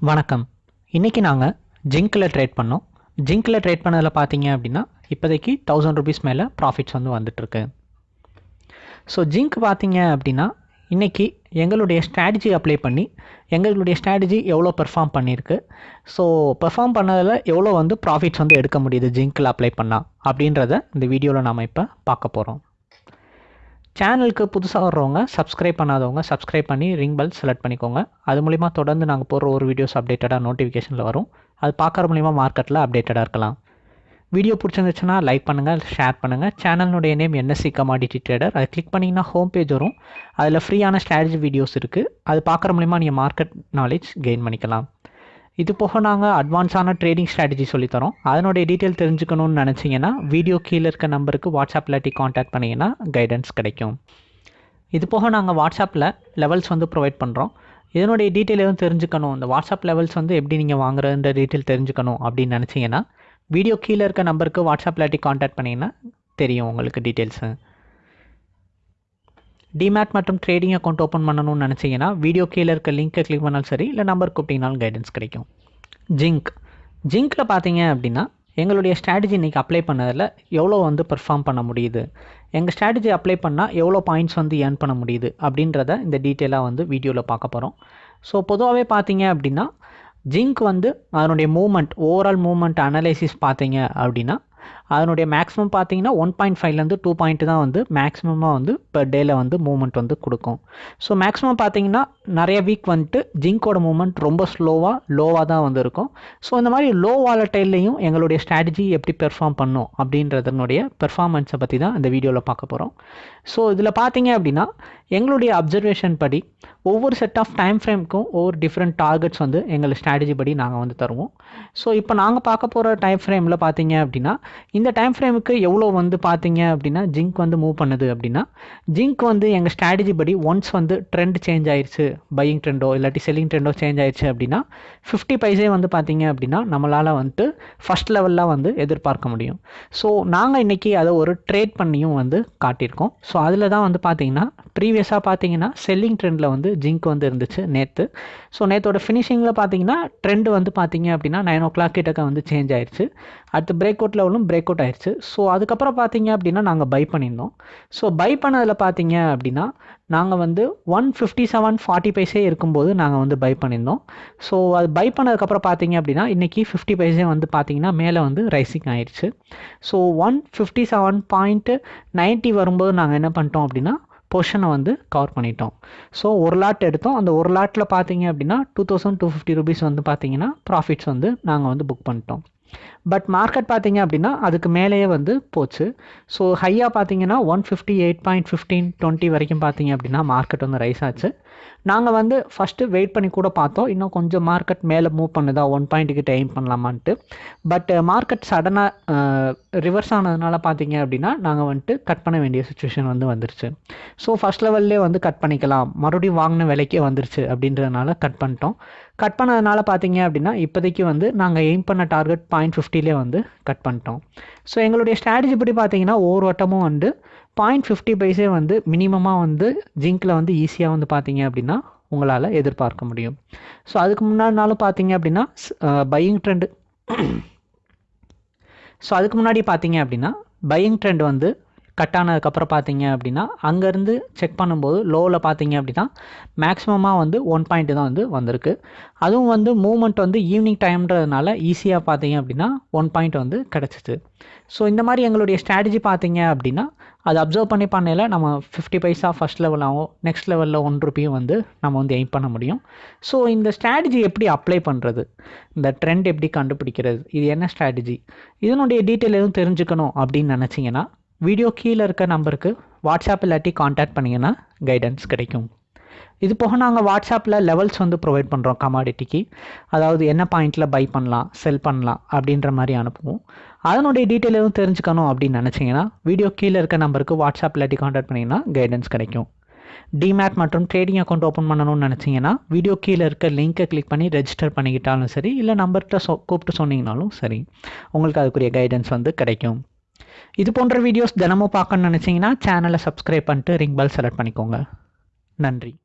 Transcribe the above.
வணக்கம். இன்றைக்கி நாங்கள் ஜிங்க்கில் ட்ரேட் பண்ணோம். ஜிங்க்கில் ட்ரேட் பண்ணதில் பார்த்தீங்க அப்படின்னா இப்போதைக்கு தௌசண்ட் ருபீஸ் மேலே ப்ராஃபிட்ஸ் வந்து வந்துட்டுருக்கு. ஸோ ஜிங்க் பார்த்தீங்க அப்படின்னா இன்றைக்கி எங்களுடைய ஸ்ட்ராட்டஜி அப்ளை பண்ணி எங்களுடைய ஸ்ட்ராட்டஜி எவ்வளோ பெர்ஃபார்ம் பண்ணியிருக்கு ஸோ பெர்ஃபார்ம் பண்ணதில் எவ்வளோ வந்து ப்ராஃபிட்ஸ் வந்து எடுக்க முடியுது ஜிங்க்கில் அப்ளை பண்ணால் அப்படின்றத இந்த வீடியோவில் நாம் இப்போ பார்க்க போகிறோம் சேனலுக்கு புதுசாக வர்றவங்க சப்ஸ்கிரைப் பண்ணாதவங்க சப்ஸ்கிரைப் பண்ணி ரிங் பெல் செலக்ட் பண்ணிக்கோங்க. அது மூலிமா தொடர்ந்து நாங்கள் போடுற ஒரு வீடியோஸ் அப்டேட்டடாக நோட்டிஃபிகேஷனில் வரும். அது பார்க்குற மூலிமா மார்க்கெட்டில் அப்டேட்டடாக இருக்கலாம். வீடியோ பிடிச்சிருந்துச்சுன்னா லைக் பண்ணுங்கள் ஷேர் பண்ணுங்கள் சேனலுடைய நேம் என்எஸ்சி கமாடிட்டி ட்ரேடர் அதை கிளிக் பண்ணிங்கன்னா ஹோம் பேஜ் வரும். அதில் ஃப்ரீயான ஸ்ட்ராட்டஜி வீடியோஸ் இருக்குது அது பார்க்குற மூலிமா நீங்கள் மார்க்கெட் நாலேஜ் கெயின் பண்ணிக்கலாம். இது போக நாங்கள் அட்வான்ஸான ட்ரேடிங் ஸ்ட்ராட்டஜி சொல்லித்தரோம் அதனுடைய டீட்டெயில் தெரிஞ்சுக்கணும்னு நினச்சிங்கன்னா வீடியோ கீழே இருக்க நம்பருக்கு வாட்ஸ்அப்பில் இல்லாட்டி காண்டாக்ட் பண்ணிங்கன்னா கைடன்ஸ் கிடைக்கும். இது போக நாங்கள் வாட்ஸ்அப்பில் லெவல்ஸ் வந்து ப்ரொவைட் பண்ணுறோம் இதனுடைய டீட்டெயில் எதுவும் தெரிஞ்சுக்கணும்? இந்த வாட்ஸ்அப் லெவல்ஸ் வந்து எப்படி நீங்கள் வாங்குறதுன்ற டீட்டெயில் தெரிஞ்சுக்கணும் அப்படின்னு நினச்சிங்கன்னா வீடியோ கீழே இருக்க நம்பருக்கு வாட்ஸ்அப்பில் இல்லாட்டி காண்டாக்ட் பண்ணிங்கன்னா தெரியும் உங்களுக்கு டீட்டெயில்ஸு டிமேட் மற்றும் ட்ரேடிங் அக்கௌண்ட் ஓப்பன் பண்ணணும்னு நினச்சிங்கன்னா வீடியோ கீழே இருக்க லிங்க்கை கிளிக் பண்ணாலும் சரி இல்லை நம்பர் கூப்பிட்டிங்கனாலும் கைடன்ஸ் கிடைக்கும். ஜிங்க் ஜிங்க்கில் பார்த்தீங்க அப்படின்னா எங்களுடைய ஸ்ட்ராட்டஜி இன்றைக்கி அப்ளை பண்ணதில் எவ்வளோ வந்து பெர்ஃபார்ம் பண்ண முடியுது? எங்கள் ஸ்ட்ராட்டஜி அப்ளை பண்ணால் எவ்வளோ பாயிண்ட்ஸ் வந்து ஏர்ன் பண்ண முடியுது? அப்படின்றத இந்த டீட்டெயிலாக வந்து வீடியோவில் பார்க்க போகிறோம் ஸோ பொதுவாகவே பார்த்தீங்க அப்படின்னா ஜிங்க் வந்து அதனுடைய மூமெண்ட் ஓவரால் மூமெண்ட் அனலைசிஸ் பார்த்தீங்க அப்படின்னா அதனுடைய மேக்ஸிமம் பார்த்தீங்கன்னா ஒன் பாயிண்ட் ஃபைவ்லேருந்து டூ பாயிண்ட் தான் வந்து மேக்ஸிமமாக வந்து பெர் டேயில் வந்து மூமெண்ட் வந்து கொடுக்கும். ஸோ மேக்ஸிமம் பார்த்தீங்கன்னா நிறைய வீக் வந்துட்டு ஜிங்கோட மூமெண்ட் ரொம்ப ஸ்லோவாக லோவாக தான் வந்து இருக்கும். ஸோ இந்த மாதிரி லோ வாலட்டைல்லையும் எங்களுடைய ஸ்ட்ராட்டஜி எப்படி பெர்ஃபார்ம் பண்ணும் அப்படின்றதனுடைய பெர்ஃபார்மன்ஸை பற்றி தான் இந்த வீடியோவில் பார்க்க போகிறோம் ஸோ இதில் பார்த்தீங்க அப்படின்னா எங்களுடைய அப்சர்வேஷன் படி ஒவ்வொரு செட் ஆஃப் டைம் ஃப்ரேம்க்கும் ஒவ்வொரு டிஃப்ரெண்ட் டார்கெட்ஸ் வந்து எங்கள் ஸ்ட்ராட்டஜி படி நாங்கள் வந்து தருவோம். ஸோ இப்போ நாங்கள் பார்க்க போகிற டைம் ஃப்ரேமில் பார்த்தீங்க அப்படின்னா இந்த டைம் ஃப்ரேமுக்கு எவ்வளோ வந்து பார்த்தீங்க அப்படின்னா ஜிங்க் வந்து மூவ் பண்ணுது அப்படின்னா ஜிங்க் வந்து எங்கள் ஸ்ட்ராட்டஜி படி ஒன்ஸ் வந்து ட்ரெண்ட் சேஞ்ச் ஆயிடுச்சு பையிங் ட்ரெண்டோ இல்லாட்டி செல்லிங் ட்ரெண்டோ சேஞ்ச் ஆயிடுச்சு அப்படின்னா ஃபிஃப்டி பைசே வந்து பார்த்தீங்க அப்படின்னா நம்மளால் வந்துட்டு ஃபஸ்ட் லெவலில் வந்து எதிர்பார்க்க முடியும். ஸோ நாங்கள் இன்றைக்கி அதை ஒரு ட்ரேட் பண்ணியும் வந்து காட்டியிருக்கோம். ஸோ அதில் தான் வந்து பார்த்தீங்கன்னா ப்ரீவியஸாக பார்த்தீங்கன்னா செல்லிங் ட்ரெண்டில் வந்து ஜிங்க் வந்து இருந்துச்சு நேற்று ஸோ நேற்றோட ஃபினிஷிங்கில் பார்த்தீங்கன்னா ட்ரெண்ட் வந்து பார்த்தீங்க அப்படின்னா நைன் ஓ கிளாக் கிட்டக்க வந்து சேஞ்ச் ஆயிடுச்சு அடுத்து பிரேக் அவுட் லெவலும் பிரேக் அவுட் ஆயிடுச்சு ஸோ அதுக்கப்புறம் பார்த்தீங்க அப்படின்னா நாங்கள் பை பண்ணியிருந்தோம். ஸோ பை பண்ணதில் பார்த்தீங்க அப்படின்னா நாங்கள் வந்து one fifty seven forty paise இருக்கும்போது நாங்கள் வந்து பை பண்ணியிருந்தோம். ஸோ அது பை பண்ணதுக்கப்புறம் பார்த்தீங்க அப்படின்னா இன்றைக்கி ஃபிஃப்டி பைசே வந்து பார்த்தீங்கன்னா மேலே வந்து ரைசிங் ஆயிடுச்சு so one fifty seven point ninety வரும்போது நாங்கள் என்ன பண்ணிட்டோம் அப்படின்னா பொஷனை வந்து கவர் பண்ணிட்டோம். ஸோ ஒரு லாட் எடுத்தோம். அந்த ஒரு லாட்டில் பார்த்தீங்க அப்படின்னா two thousand two fifty rupees வந்து பார்த்தீங்கன்னா ப்ராஃபிட்ஸ் வந்து நாங்கள் வந்து புக் பண்ணிட்டோம். பட் மார்க்கெட் பார்த்தீங்க அப்படின்னா அதுக்கு மேலேயே வந்து போச்சு. ஸோ ஹையாக பார்த்தீங்கன்னா one fifty eight point fifteen twenty வரைக்கும் பார்த்தீங்க அப்படின்னா மார்க்கெட் வந்து ரைஸ் ஆச்சு. நாங்கள் வந்து ஃபஸ்ட்டு வெயிட் பண்ணி கூட பார்த்தோம். இன்னும் கொஞ்சம் மார்க்கெட் மேலே மூவ் பண்ணுதா ஒன் பாயிண்ட்டுக்கிட்ட எய்ம் பண்ணலாமான்ட்டு. பட் மார்க்கெட் சடனாக ரிவர்ஸ் ஆனதுனால பார்த்தீங்க அப்படின்னா நாங்கள் வந்துட்டு கட் பண்ண வேண்டிய சுச்சுவேஷன் வந்து வந்துருச்சு. ஸோ ஃபஸ்ட் லெவல்லே வந்து கட் பண்ணிக்கலாம். மறுபடியும் வாங்கின விலைக்கே வந்துருச்சு அப்படின்றதுனால கட் பண்ணிட்டோம். கட் பண்ணதுனால பார்த்தீங்க அப்படின்னா இப்போதைக்கு வந்து நாங்கள் எய்ம் பண்ண டார்கெட் பாயிண்ட் ஃபிஃப்டிலே வந்து கட் பண்ணிட்டோம். ஸோ எங்களுடைய ஸ்ட்ராட்டஜி படி பார்த்தீங்கன்னா ஒவ்வொரு வட்டமும் வந்து பாயிண்ட் ஃபிஃப்டி பைஸே வந்து மினிமமாக வந்து ஜிங்கில் வந்து ஈஸியாக வந்து பார்த்தீங்க அப்படின்னா உங்களால் எதிர்பார்க்க முடியும். ஸோ அதுக்கு முன்னாடினாலும் பார்த்தீங்க அப்படின்னா பையிங் ட்ரெண்டு ஸோ அதுக்கு முன்னாடி பார்த்தீங்க அப்படின்னா பையிங் ட்ரெண்ட் வந்து கட் ஆனதுக்கப்புறம் பார்த்தீங்க அப்படின்னா அங்கேருந்து செக் பண்ணும்போது லோவில் பார்த்தீங்க அப்படின்னா மேக்ஸிமமாக வந்து ஒன் பாயிண்ட் தான் வந்து வந்திருக்கு. அதுவும் வந்து மூமெண்ட் வந்து ஈவினிங் டைம்ன்றதுனால ஈஸியாக பார்த்தீங்க அப்படின்னா ஒன் பாயிண்ட் வந்து கிடச்சிச்சு. ஸோ இந்த மாதிரி எங்களுடைய ஸ்ட்ராட்டஜி பார்த்தீங்க அப்படின்னா அது அப்சர்வ் பண்ணி பண்ணையில் நம்ம ஃபிஃப்டி பைசா ஃபஸ்ட் லெவலாகவும் நெக்ஸ்ட் லெவலில் ஒன் ருப்பியும் வந்து நம்ம வந்து எய்ம் பண்ண முடியும். ஸோ இந்த ஸ்ட்ராட்டஜி எப்படி அப்ளை பண்ணுறது இந்த ட்ரெண்ட் எப்படி கண்டுபிடிக்கிறது? இது என்ன ஸ்ட்ராட்டஜி இதனுடைய டீட்டெயில் எதுவும் தெரிஞ்சுக்கணும் அப்படின்னு நினச்சிங்கன்னா வீடியோ கீழே இருக்க நம்பருக்கு வாட்ஸ்அப் இல்லாட்டி காண்டாக்ட் பண்ணிங்கன்னா கைடன்ஸ் கிடைக்கும். இது போக நாங்கள் வாட்ஸ்அப்பில் லெவல்ஸ் வந்து ப்ரொவைட் பண்ணுறோம் கமாடிட்டிக்கு அதாவது என்ன பாயிண்ட்டில் பை பண்ணலாம் செல் பண்ணலாம் அப்படின்ற மாதிரி அனுப்புவோம். அதனுடைய டீட்டெயில் எதுவும் தெரிஞ்சுக்கணும் அப்படின்னு நினச்சிங்கன்னா வீடியோ கீழே இருக்க நம்பருக்கு வாட்ஸ்அப் இல்லாட்டி காண்டாக்ட் பண்ணிங்கன்னா கைடன்ஸ் கிடைக்கும். டிமேட் மற்றும் ட்ரேடிங் அக்கௌண்ட் ஓப்பன் பண்ணணும்னு நினச்சிங்கன்னா வீடியோ கீழே இருக்க லிங்க்கை கிளிக் பண்ணி ரெஜிஸ்டர் பண்ணிக்கிட்டாலும் சரி இல்லை நம்பர்கிட்ட சொ கூப்பிட்டு சொன்னீங்கனாலும் சரி உங்களுக்கு அதுக்குரிய கைடன்ஸ் வந்து கிடைக்கும். இது போன்ற வீடியோஸ் தினமும் பார்க்கணும்னு நினச்சிங்கன்னா சேனலை சப்ஸ்கிரைப் பண்ணிட்டு ரிங் பெல் செலக்ட் பண்ணிக்கோங்க. நன்றி.